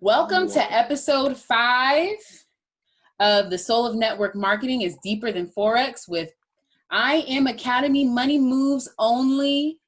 Welcome to episode five of The Soul of Network Marketing is Deeper Than Forex with IM Academy Money Moves Only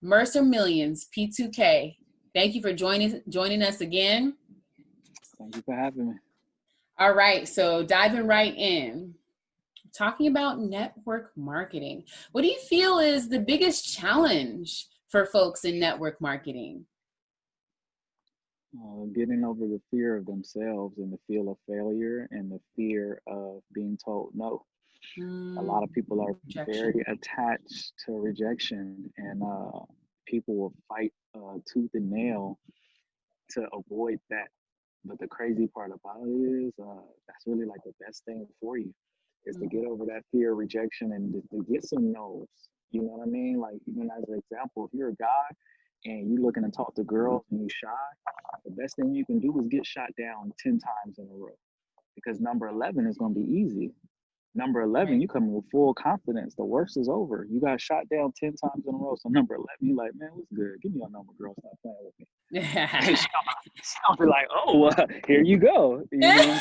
Mercer Millions P2K. Thank you for joining joining us again. Thank you for having me. All right, so diving right in, talking about network marketing. What do you feel is the biggest challenge for folks in network marketing? Uh, getting over the fear of themselves and the fear of failure and the fear of being told no. Mm, a lot of people are rejection. very attached to rejection, and uh, people will fight uh, tooth and nail to avoid that. But the crazy part about it is uh, that's really like the best thing for you is mm. to get over that fear of rejection and to, to get some no's. You know what I mean? Like even as an example, if you're a guy and you're looking to talk to girls and you shy, the best thing you can do is get shot down 10 times in a row. Because number 11 is going to be easy. Number 11, you come with full confidence. The worst is over. You got shot down 10 times in a row. So number 11, you like, man, what's good? Give me your number, girl. Stop playing with me. Yeah. I'll be like, oh, uh, here you go. You know what I'm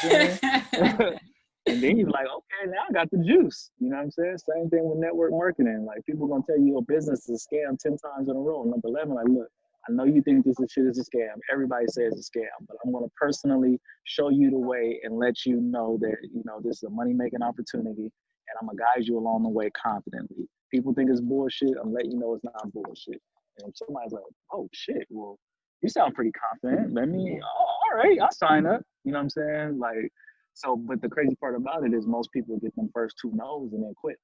saying? And then you're like, okay, now I got the juice. You know what I'm saying? Same thing with network marketing. Like people gonna tell you your business is a scam 10 times in a row. Number 11, like, look, I know you think this is shit is a scam. Everybody says it's a scam, but I'm gonna personally show you the way and let you know that, you know, this is a money making opportunity and I'm gonna guide you along the way confidently. People think it's bullshit. I'm letting you know it's not bullshit. And somebody's like, oh shit, well, you sound pretty confident. Let me, oh, all right, I'll sign up. You know what I'm saying? Like, so, but the crazy part about it is most people get them first two no's and then quit.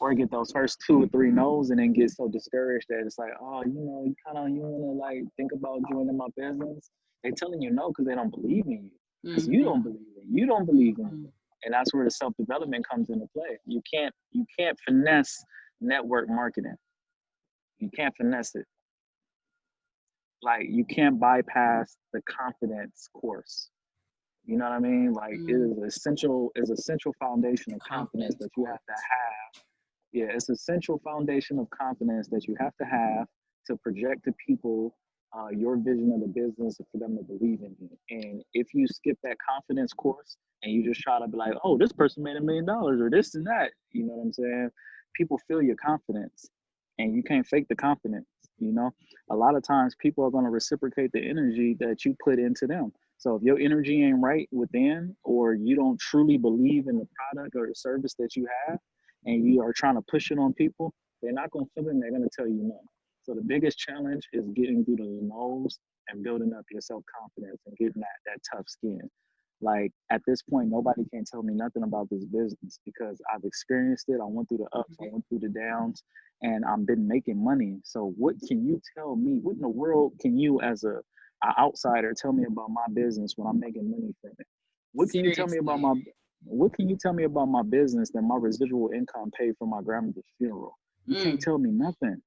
Or get those first two or three no's and then get so discouraged that it's like, oh, you know, you kind of you want to like think about joining my business. They telling you no because they don't believe in you. Because mm-hmm. you don't believe in you don't believe in mm-hmm. and that's where the self development comes into play. You can't you can't finesse network marketing. You can't finesse it. Like you can't bypass the confidence course. You know what I mean? Like mm. it is essential is essential foundation of confidence that you have to have. Yeah, it's essential foundation of confidence that you have to have to project to people uh, your vision of the business for them to believe in you. And if you skip that confidence course and you just try to be like, oh, this person made a million dollars or this and that, you know what I'm saying? People feel your confidence and you can't fake the confidence, you know? A lot of times people are going to reciprocate the energy that you put into them. So if your energy ain't right within, or you don't truly believe in the product or the service that you have, and you are trying to push it on people, they're not going to feel it and they're going to tell you no. So the biggest challenge is getting through the no's and building up your self confidence and getting that that tough skin. Like at this point, nobody can tell me nothing about this business because I've experienced it. I went through the ups, I mm-hmm. went through the downs, and I've been making money. So what can you tell me? What in the world can you, as a an outsider tell me about my business when I'm making money from it? What can you tell me about my what can you tell me about my business that my residual income paid for my grandmother's funeral? You mm. can't tell me nothing.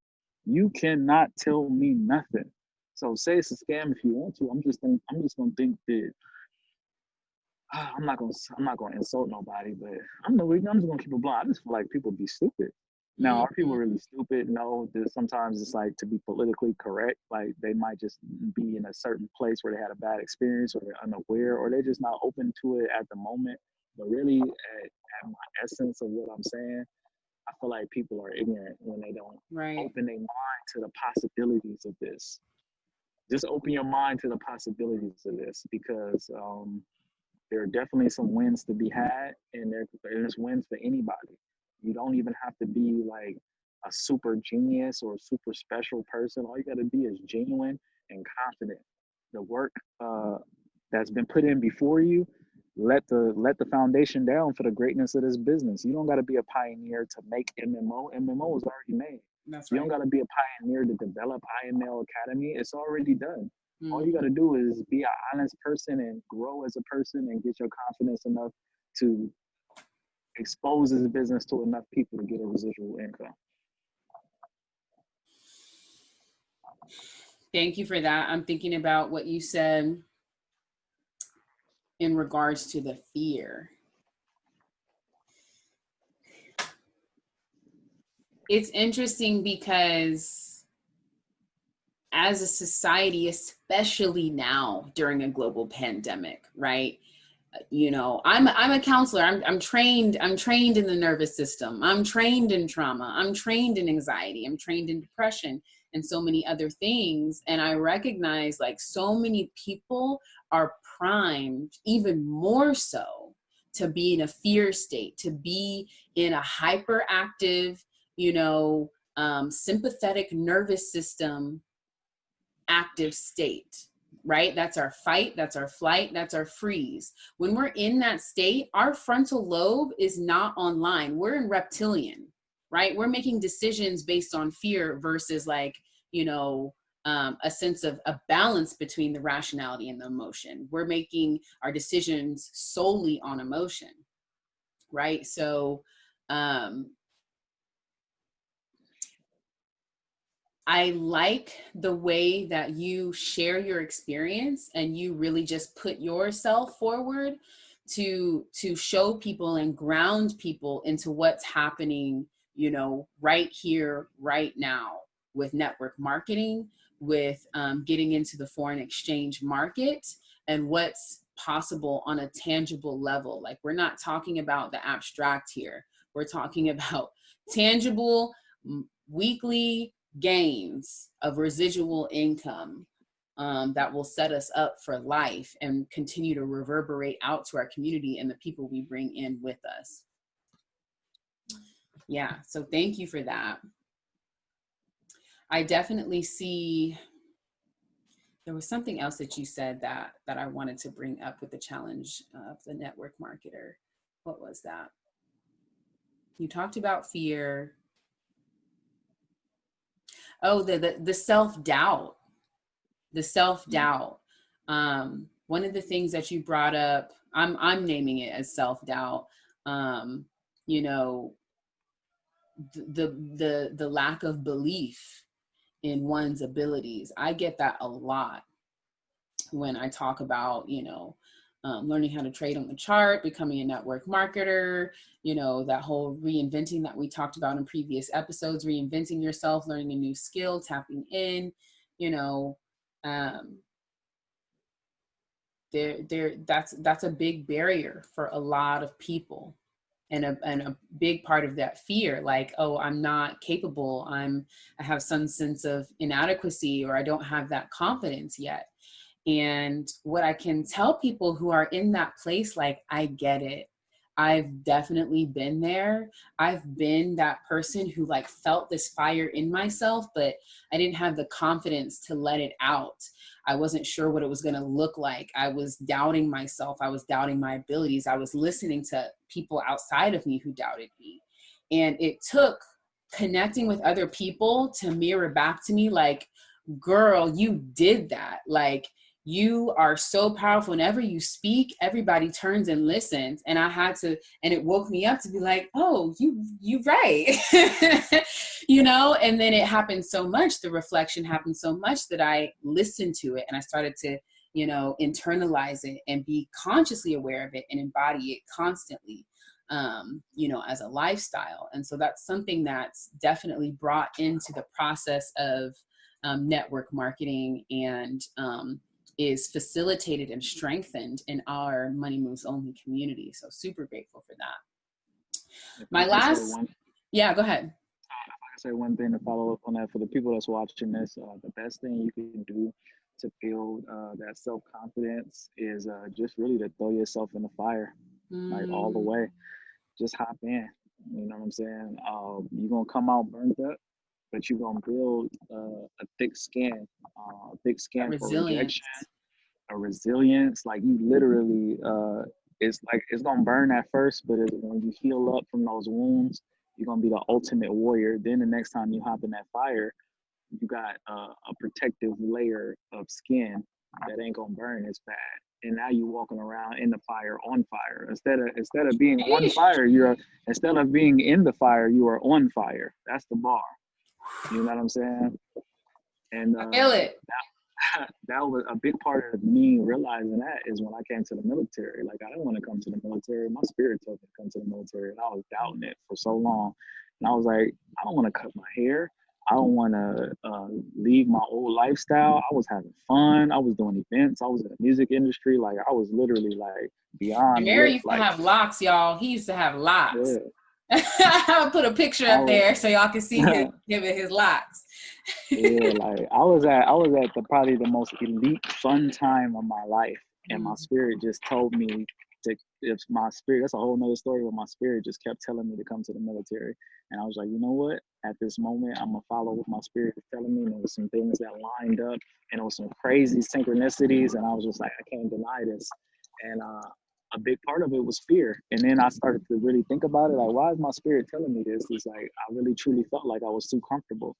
You cannot tell me nothing. So say it's a scam if you want to. I'm just think, I'm just gonna think that I'm not gonna I'm not gonna insult nobody, but I'm the I'm just gonna keep it blunt. I just feel like people be stupid. Now, are people mm-hmm. really stupid? No. Sometimes it's like to be politically correct. Like they might just be in a certain place where they had a bad experience, or they're unaware, or they're just not open to it at the moment. But really, at, at my essence of what I'm saying, I feel like people are ignorant when they don't right. open their mind to the possibilities of this. Just open your mind to the possibilities of this because um, there are definitely some wins to be had, and there, there's wins for anybody. You don't even have to be like a super genius or super special person. All you got to be is genuine and confident. The work uh, that's been put in before you, let the let the foundation down for the greatness of this business. You don't got to be a pioneer to make MMO. MMO is already made. That's right. You don't got to be a pioneer to develop IML Academy. It's already done. Mm-hmm. All you got to do is be an honest person and grow as a person and get your confidence enough to exposes the business to enough people to get a residual income. Thank you for that. I'm thinking about what you said in regards to the fear. It's interesting because as a society, especially now during a global pandemic, right? You know, I'm I'm a counselor. I'm I'm trained. I'm trained in the nervous system. I'm trained in trauma. I'm trained in anxiety. I'm trained in depression and so many other things. And I recognize like so many people are primed even more so to be in a fear state, to be in a hyperactive, you know, um, sympathetic nervous system active state, right? That's our fight, that's our flight, that's our freeze. When we're in that state, our frontal lobe is not online. We're in reptilian, right? We're making decisions based on fear versus like, you know, um, a sense of a balance between the rationality and the emotion. We're making our decisions solely on emotion, right? So, um, I like the way that you share your experience and you really just put yourself forward to to show people and ground people into what's happening, you know, right here, right now with network marketing, with um, getting into the foreign exchange market and what's possible on a tangible level. Like we're not talking about the abstract here. We're talking about tangible weekly gains of residual income um, that will set us up for life and continue to reverberate out to our community and the people we bring in with us. Yeah, so thank you for that. I definitely see, there was something else that you said that, that I wanted to bring up with the challenge of the network marketer. What was that? You talked about fear, oh the the, the self-doubt. The self-doubt. Um, one of the things that you brought up i'm i'm naming it as self-doubt. Um, you know the the the lack of belief in one's abilities. I get that a lot when i talk about you know um, learning how to trade on the chart, becoming a network marketer, you know, that whole reinventing that we talked about in previous episodes, reinventing yourself, learning a new skill, tapping in, you know, um, there, there, that's, that's a big barrier for a lot of people. And a, and a big part of that fear, like, oh, I'm not capable. I'm, I have some sense of inadequacy or I don't have that confidence yet and what I can tell people who are in that place, like, I get it. I've definitely been there. I've been that person who like felt this fire in myself, but I didn't have the confidence to let it out. I wasn't sure what it was going to look like. I was doubting myself. I was doubting my abilities. I was listening to people outside of me who doubted me. And it took connecting with other people to mirror back to me like, girl, you did that. Like, you are so powerful. Whenever you speak everybody turns and listens. And i had to and it woke me up to be like oh you you right. You know and then it happened so much. The reflection happened so much that i listened to it and i started to you know internalize it and be consciously aware of it and embody it constantly um, you know, as a lifestyle. And so that's something that's definitely brought into the process of um, network marketing and um, is facilitated and strengthened in our Money Moves Only community. So super grateful for that. My last, one, yeah, go ahead. I say one thing to follow up on that for the people that's watching this, uh, the best thing you can do to build uh, that self confidence is uh, just really to throw yourself in the fire, mm. like all the mm. way. Just hop in. You know what I'm saying? Um, you're gonna come out burnt up, but you're gonna build uh, a thick skin, uh, thick skin for rejection, a resilience. Like you literally, uh, it's like it's gonna burn at first, but it, when you heal up from those wounds, you're gonna be the ultimate warrior. Then the next time you hop in that fire, you got uh, a protective layer of skin that ain't gonna burn as bad. And now you're walking around in the fire, on fire. Instead of instead of being on fire, you're instead of being in the fire, you are on fire. That's the bar. You know what I'm saying? And uh, I feel it. That, that was a big part of me realizing that is when I came to the military. Like I didn't want to come to the military. My spirit told me to come to the military, and I was doubting it for so long. And I was like, I don't want to cut my hair. I don't want to uh, leave my old lifestyle. I was having fun. I was doing events. I was in the music industry. Like I was literally like beyond. Mary used like, to have locks, y'all. He used to have locks. Yeah. I'll put a picture up was, there so y'all can see him giving his locks. yeah, like I was at I was at the probably the most elite fun time of my life, and my mm. spirit just told me to if my spirit that's a whole nother story but my spirit just kept telling me to come to the military and i was like you know what at this moment i'm gonna follow what my spirit is telling me and there was some things that lined up and it was some crazy synchronicities and i was just like i can't deny this and uh, a big part of it was fear and then i started to really think about it like why is my spirit telling me this it's like i really truly felt like i was too comfortable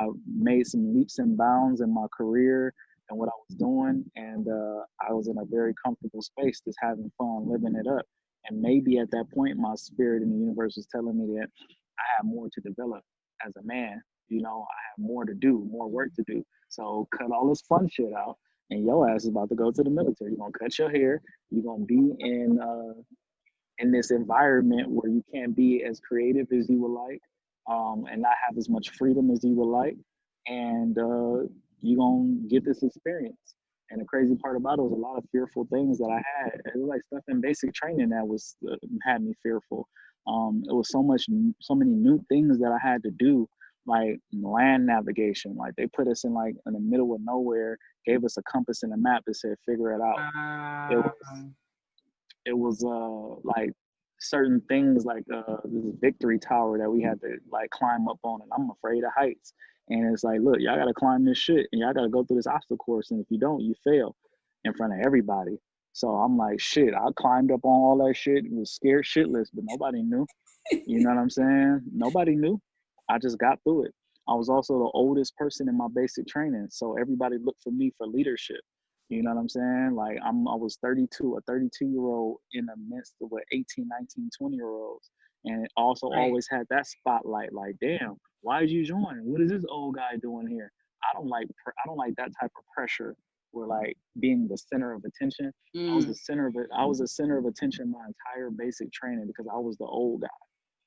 i made some leaps and bounds in my career and what I was doing. And uh, I was in a very comfortable space, just having fun, living it up. And maybe at that point, my spirit in the universe was telling me that I had more to develop as a man. You know, I have more to do, more work to do. So cut all this fun shit out. And your ass is about to go to the military. You're gonna cut your hair. You're gonna be in uh, in this environment where you can't be as creative as you would like, um, and not have as much freedom as you would like. And uh, you gonna get this experience. And the crazy part about it was a lot of fearful things that I had. It was like stuff in basic training that was uh, had me fearful. Um, it was so much, so many new things that I had to do, like land navigation. Like they put us in like in the middle of nowhere, gave us a compass and a map that said figure it out. Uh, it was, it was uh like certain things like uh this victory tower that we had to like climb up on, and I'm afraid of heights. And it's like, look, y'all gotta climb this shit and y'all gotta go through this obstacle course. And if you don't, you fail in front of everybody. So I'm like, shit, I climbed up on all that shit, was scared shitless, but nobody knew. You know what I'm saying? Nobody knew. I just got through it. I was also the oldest person in my basic training. So everybody looked for me for leadership. You know what I'm saying? Like I'm I was 32, a 32 year old in the midst of what 18, 19, 20 year olds. And also right. always had that spotlight, like, damn, why did you join? What is this old guy doing here? I don't like I don't like that type of pressure where like being the center of attention. Mm. I was the mm. center of it. I was the center of attention my entire basic training because I was the old guy.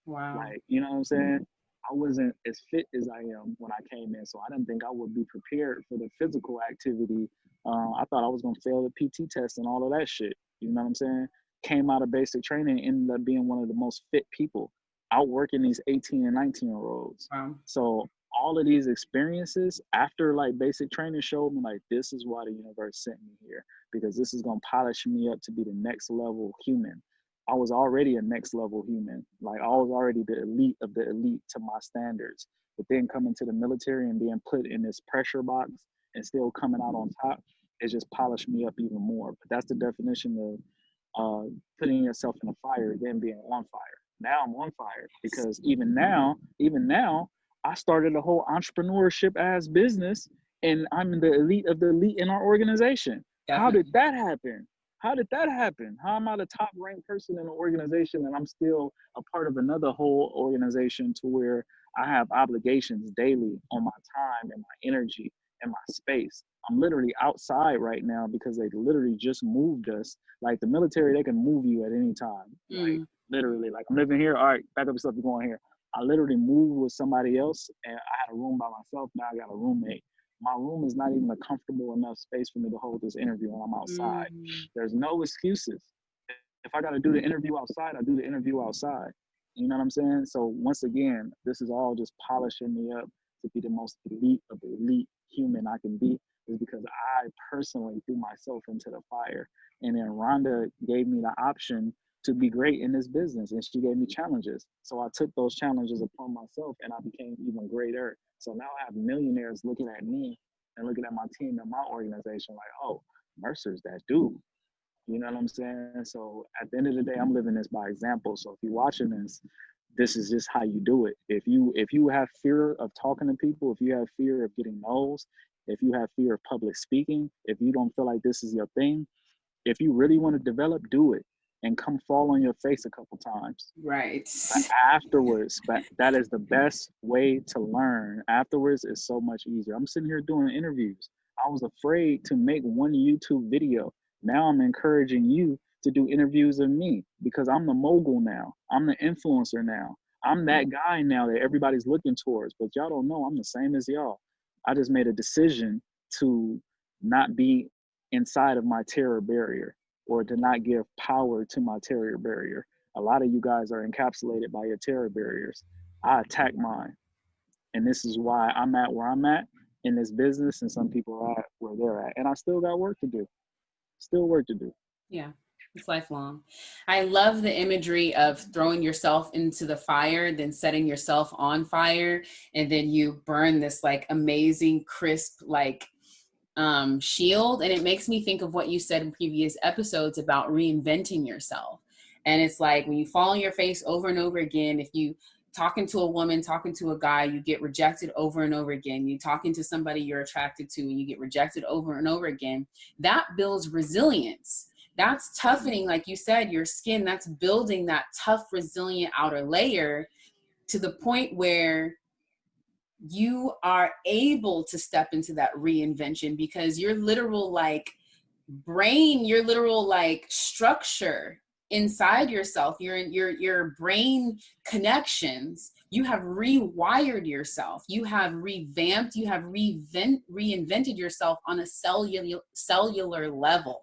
Wow. Like, you know what I'm saying? I wasn't as fit as I am when I came in, so I didn't think I would be prepared for the physical activity. Uh, I thought I was gonna fail the PT test and all of that shit. You know what I'm saying? Came out of basic training, ended up being one of the most fit people outworking these 18 and 19 year olds. Wow. So all of these experiences after like basic training showed me like this is why the universe sent me here because this is gonna polish me up to be the next level human. I was already a next level human. Like I was already the elite of the elite to my standards. But then coming to the military and being put in this pressure box and still coming out on top, it just polished me up even more. But that's the definition of uh, putting yourself in a fire, then being on fire now I'm on fire because even now, even now, I started a whole entrepreneurship as business and I'm in the elite of the elite in our organization. Definitely. How did that happen? How did that happen? How am I the top ranked person in the organization and I'm still a part of another whole organization to where I have obligations daily on my time and my energy and my space. I'm literally outside right now because they literally just moved us. Like the military, they can move you at any time. Mm. Like literally. Like I'm living here. All right, back up yourself. You're going here. I literally moved with somebody else, and I had a room by myself. Now I got a roommate. My room is not even a comfortable enough space for me to hold this interview when I'm outside. Mm. There's no excuses. If I got to do the interview outside, I do the interview outside. You know what I'm saying? So once again, this is all just polishing me up to be the most elite of the elite human I can be is because I personally threw myself into the fire. And then Rhonda gave me the option to be great in this business and she gave me challenges. So i took those challenges upon myself and i became even greater. So now i have millionaires looking at me and looking at my team and my organization like oh mercer's that dude. You know what i'm saying? So at the end of the day i'm living this by example. So if you're watching this this is just how you do it. If you if you have fear of talking to people if you have fear of getting no's if you have fear of public speaking if you don't feel like this is your thing if you really want to develop do it and come fall on your face a couple times. Right. But afterwards, but that is the best way to learn. Afterwards is so much easier. I'm sitting here doing interviews. I was afraid to make one YouTube video. Now I'm encouraging you to do interviews of me because I'm the mogul now. I'm the influencer now. I'm that mm-hmm. guy now that everybody's looking towards, but y'all don't know I'm the same as y'all. I just made a decision to not be inside of my terror barrier or to not give power to my terror barrier. A lot of you guys are encapsulated by your terror barriers. I attack mine. And this is why I'm at where I'm at in this business and some people are at where they're at. And I still got work to do. Still work to do. Yeah. It's lifelong. I love the imagery of throwing yourself into the fire, then setting yourself on fire, and then you burn this like amazing, crisp, like um, shield. And it makes me think of what you said in previous episodes about reinventing yourself. And it's like when you fall on your face over and over again, if you talking to a woman, talking to a guy, you get rejected over and over again. You talking to somebody you're attracted to and you get rejected over and over again. That builds resilience. That's toughening, like you said, your skin. That's building that tough, resilient outer layer to the point where you are able to step into that reinvention because your literal like brain, your literal like structure inside yourself, your your your brain connections, you have rewired yourself. You have revamped, you have reinvent, reinvented yourself on a cellular cellular level.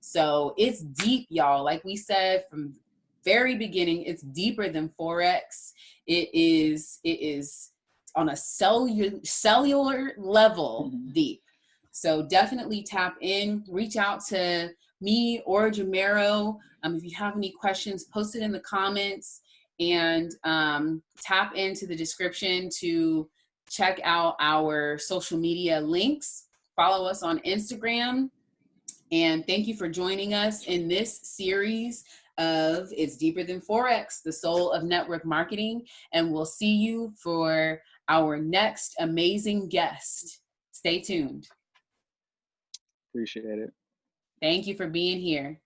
So it's deep, y'all. Like we said from very beginning, it's deeper than Forex. It is, it is on a cellular cellular level mm-hmm. deep. So definitely tap in, reach out to me or Jamero. Um, if you have any questions, post it in the comments and um, tap into the description to check out our social media links. Follow us on Instagram. And thank you for joining us in this series of It's Deeper Than Forex, the soul of network marketing. And we'll see you for our next amazing guest. Stay tuned. Appreciate it. Thank you for being here.